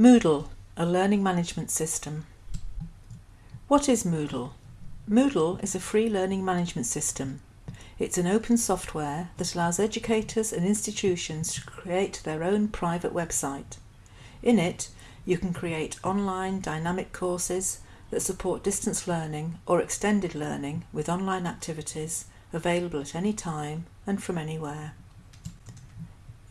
Moodle, a learning management system. What is Moodle? Moodle is a free learning management system. It's an open software that allows educators and institutions to create their own private website. In it, you can create online dynamic courses that support distance learning or extended learning with online activities available at any time and from anywhere.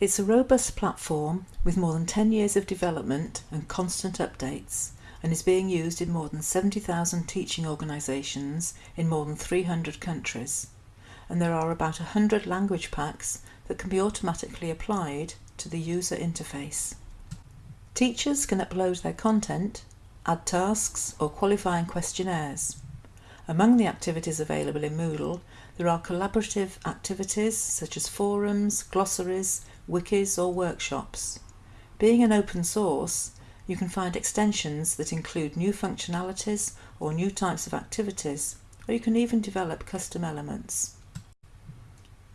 It's a robust platform with more than 10 years of development and constant updates and is being used in more than 70,000 teaching organisations in more than 300 countries. And there are about 100 language packs that can be automatically applied to the user interface. Teachers can upload their content, add tasks or qualifying questionnaires. Among the activities available in Moodle, there are collaborative activities such as forums, glossaries, wikis or workshops. Being an open source, you can find extensions that include new functionalities or new types of activities, or you can even develop custom elements.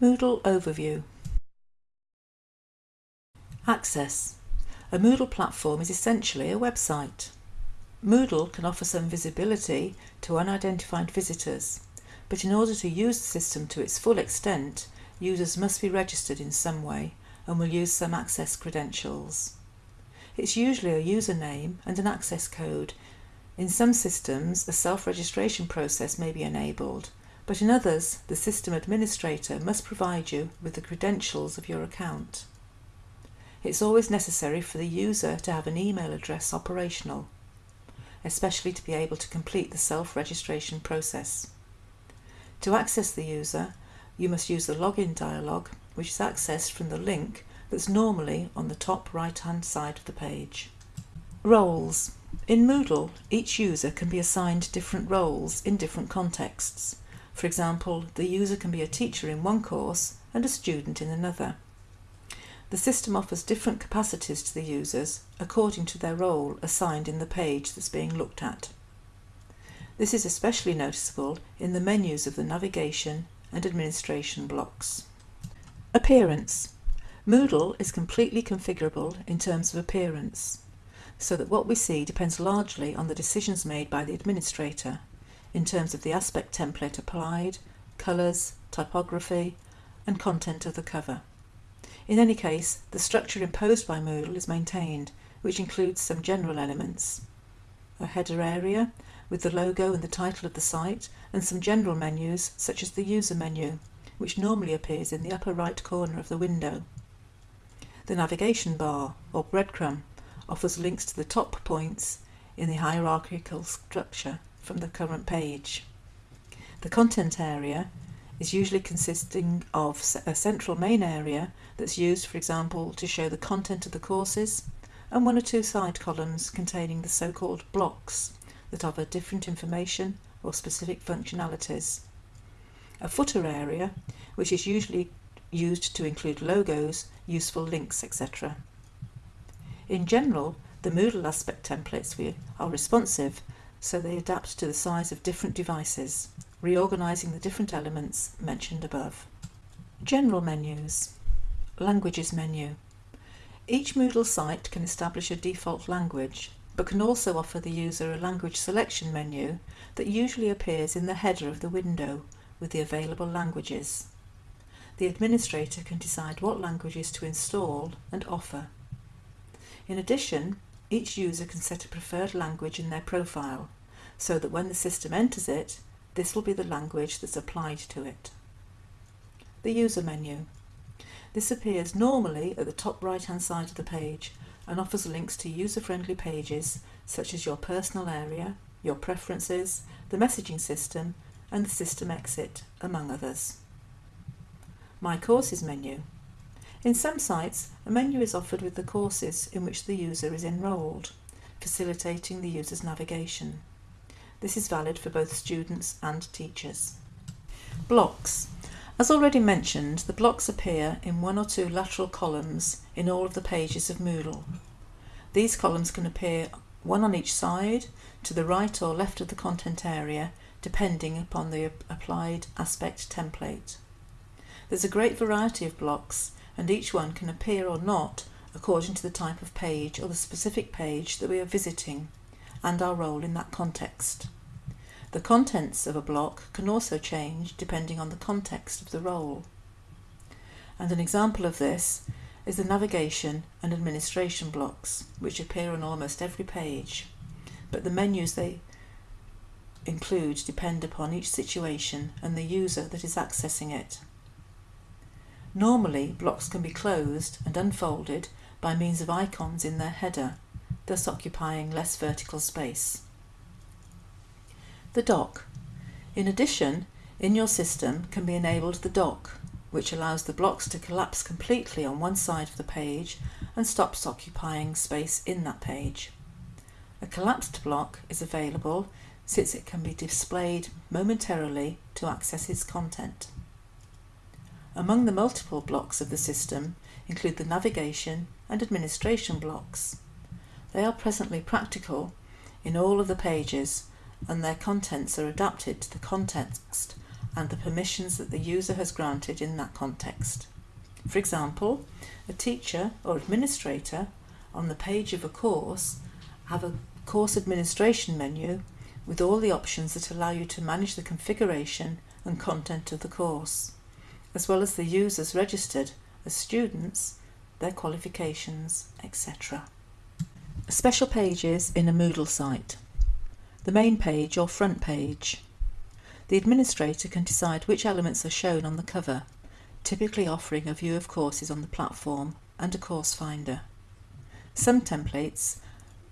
Moodle Overview Access A Moodle platform is essentially a website. Moodle can offer some visibility to unidentified visitors, but in order to use the system to its full extent, users must be registered in some way and will use some access credentials. It's usually a username and an access code. In some systems, a self-registration process may be enabled, but in others, the system administrator must provide you with the credentials of your account. It's always necessary for the user to have an email address operational especially to be able to complete the self-registration process. To access the user, you must use the login dialog, which is accessed from the link that's normally on the top right-hand side of the page. Roles. In Moodle, each user can be assigned different roles in different contexts. For example, the user can be a teacher in one course and a student in another. The system offers different capacities to the users according to their role assigned in the page that's being looked at. This is especially noticeable in the menus of the navigation and administration blocks. Appearance. Moodle is completely configurable in terms of appearance, so that what we see depends largely on the decisions made by the administrator in terms of the aspect template applied, colours, typography and content of the cover. In any case, the structure imposed by Moodle is maintained, which includes some general elements. A header area with the logo and the title of the site and some general menus such as the user menu, which normally appears in the upper right corner of the window. The navigation bar, or breadcrumb, offers links to the top points in the hierarchical structure from the current page. The content area is usually consisting of a central main area that's used, for example, to show the content of the courses, and one or two side columns containing the so-called blocks that offer different information or specific functionalities. A footer area, which is usually used to include logos, useful links, etc. In general, the Moodle aspect templates are responsive, so they adapt to the size of different devices reorganizing the different elements mentioned above. General menus. Languages menu. Each Moodle site can establish a default language, but can also offer the user a language selection menu that usually appears in the header of the window with the available languages. The administrator can decide what languages to install and offer. In addition, each user can set a preferred language in their profile, so that when the system enters it, this will be the language that's applied to it. The user menu. This appears normally at the top right hand side of the page and offers links to user-friendly pages such as your personal area, your preferences, the messaging system and the system exit, among others. My Courses menu. In some sites, a menu is offered with the courses in which the user is enrolled, facilitating the user's navigation. This is valid for both students and teachers. Blocks. As already mentioned, the blocks appear in one or two lateral columns in all of the pages of Moodle. These columns can appear one on each side, to the right or left of the content area, depending upon the applied aspect template. There's a great variety of blocks and each one can appear or not according to the type of page or the specific page that we are visiting and our role in that context. The contents of a block can also change depending on the context of the role. And an example of this is the navigation and administration blocks, which appear on almost every page, but the menus they include depend upon each situation and the user that is accessing it. Normally, blocks can be closed and unfolded by means of icons in their header, thus occupying less vertical space. The dock. In addition, in your system can be enabled the dock, which allows the blocks to collapse completely on one side of the page and stops occupying space in that page. A collapsed block is available since it can be displayed momentarily to access its content. Among the multiple blocks of the system include the navigation and administration blocks. They are presently practical in all of the pages and their contents are adapted to the context and the permissions that the user has granted in that context. For example, a teacher or administrator on the page of a course have a course administration menu with all the options that allow you to manage the configuration and content of the course as well as the users registered as students, their qualifications, etc. Special pages in a Moodle site. The main page or front page. The administrator can decide which elements are shown on the cover, typically offering a view of courses on the platform and a course finder. Some templates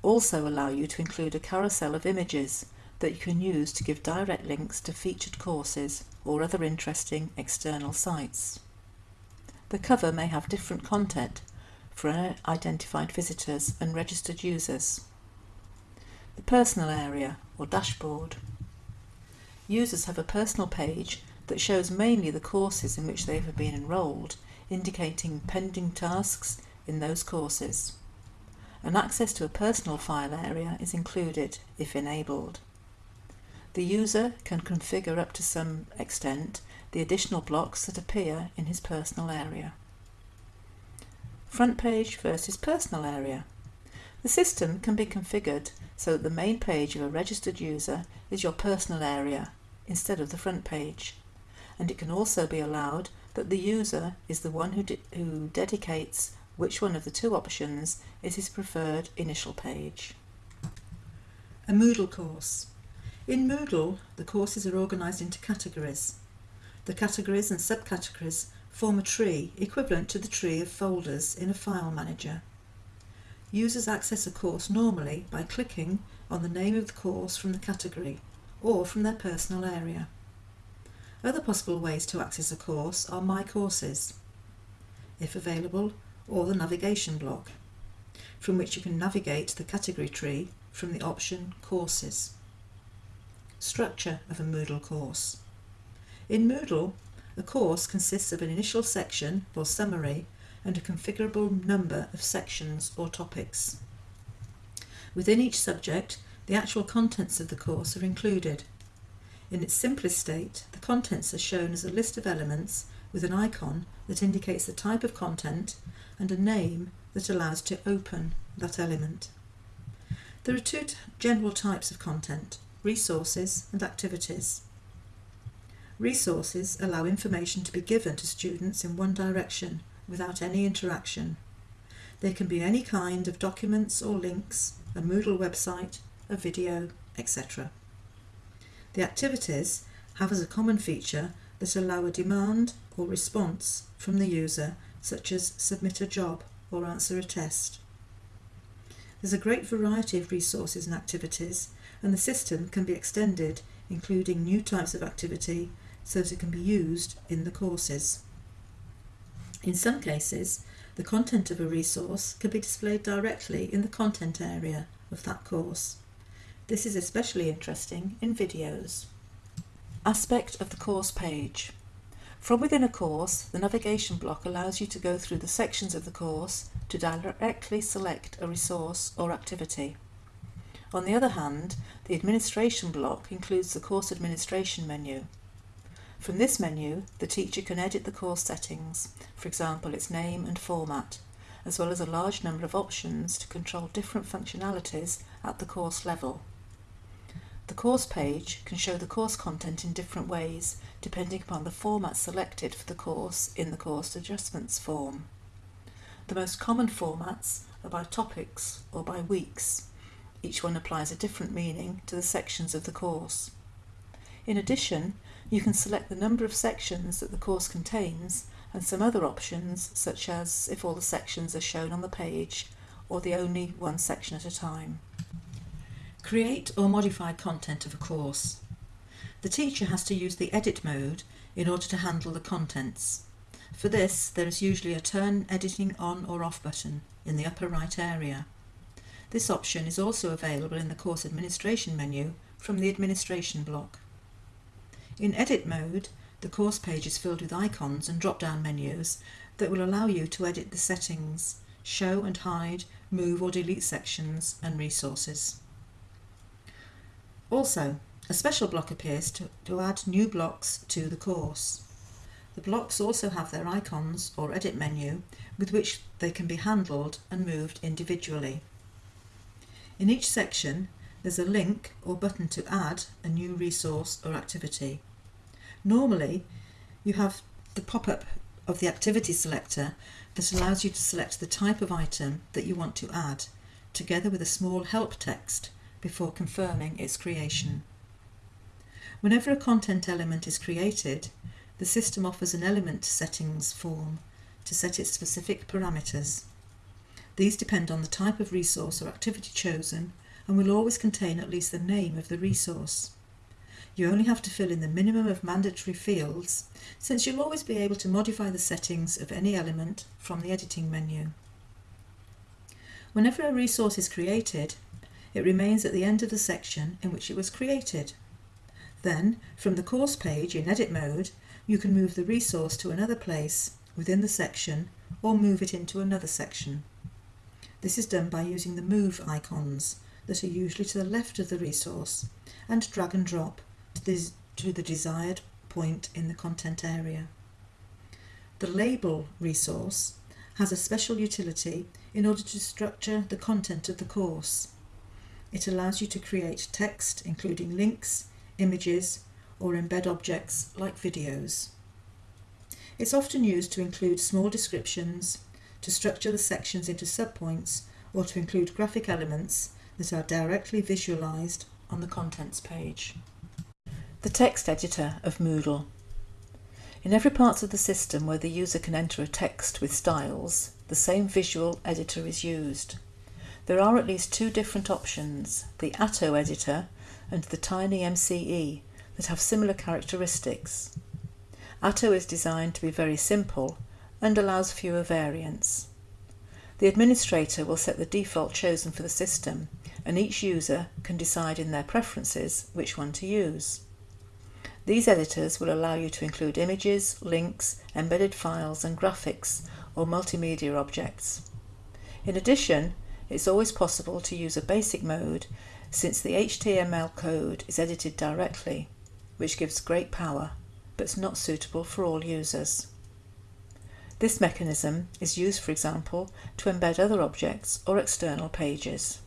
also allow you to include a carousel of images that you can use to give direct links to featured courses or other interesting external sites. The cover may have different content for identified visitors and registered users. The personal area or dashboard. Users have a personal page that shows mainly the courses in which they have been enrolled, indicating pending tasks in those courses. An access to a personal file area is included if enabled. The user can configure up to some extent the additional blocks that appear in his personal area. Front page versus personal area. The system can be configured so that the main page of a registered user is your personal area instead of the front page. And it can also be allowed that the user is the one who, de who dedicates which one of the two options is his preferred initial page. A Moodle course. In Moodle, the courses are organised into categories. The categories and subcategories form a tree equivalent to the tree of folders in a file manager. Users access a course normally by clicking on the name of the course from the category or from their personal area. Other possible ways to access a course are My Courses, if available, or the navigation block, from which you can navigate the category tree from the option Courses. Structure of a Moodle course. In Moodle, a course consists of an initial section or summary and a configurable number of sections or topics. Within each subject, the actual contents of the course are included. In its simplest state, the contents are shown as a list of elements with an icon that indicates the type of content and a name that allows to open that element. There are two general types of content, resources and activities. Resources allow information to be given to students in one direction without any interaction. They can be any kind of documents or links, a Moodle website, a video, etc. The activities have as a common feature that allow a demand or response from the user, such as submit a job or answer a test. There's a great variety of resources and activities and the system can be extended including new types of activity so that it can be used in the courses. In some cases, the content of a resource can be displayed directly in the content area of that course. This is especially interesting in videos. Aspect of the course page. From within a course, the navigation block allows you to go through the sections of the course to directly select a resource or activity. On the other hand, the administration block includes the course administration menu. From this menu, the teacher can edit the course settings, for example its name and format, as well as a large number of options to control different functionalities at the course level. The course page can show the course content in different ways depending upon the format selected for the course in the course adjustments form. The most common formats are by topics or by weeks. Each one applies a different meaning to the sections of the course. In addition, you can select the number of sections that the course contains and some other options such as if all the sections are shown on the page or the only one section at a time. Create or modify content of a course. The teacher has to use the edit mode in order to handle the contents. For this, there is usually a turn editing on or off button in the upper right area. This option is also available in the course administration menu from the administration block. In edit mode, the course page is filled with icons and drop-down menus that will allow you to edit the settings, show and hide, move or delete sections and resources. Also, a special block appears to, to add new blocks to the course. The blocks also have their icons or edit menu with which they can be handled and moved individually. In each section there's a link or button to add a new resource or activity. Normally you have the pop-up of the activity selector that allows you to select the type of item that you want to add together with a small help text before confirming its creation. Whenever a content element is created, the system offers an element settings form to set its specific parameters. These depend on the type of resource or activity chosen and will always contain at least the name of the resource. You only have to fill in the minimum of mandatory fields since you'll always be able to modify the settings of any element from the editing menu. Whenever a resource is created, it remains at the end of the section in which it was created. Then, from the course page in edit mode, you can move the resource to another place within the section or move it into another section. This is done by using the move icons that are usually to the left of the resource and drag and drop to the, to the desired point in the content area. The label resource has a special utility in order to structure the content of the course. It allows you to create text, including links, images, or embed objects like videos. It's often used to include small descriptions, to structure the sections into subpoints, or to include graphic elements that are directly visualised on the contents page. The text editor of Moodle. In every part of the system where the user can enter a text with styles, the same visual editor is used. There are at least two different options, the Atto editor and the Tiny MCE, that have similar characteristics. Atto is designed to be very simple and allows fewer variants. The administrator will set the default chosen for the system and each user can decide in their preferences which one to use. These editors will allow you to include images, links, embedded files and graphics or multimedia objects. In addition, it's always possible to use a basic mode since the HTML code is edited directly, which gives great power, but is not suitable for all users. This mechanism is used, for example, to embed other objects or external pages.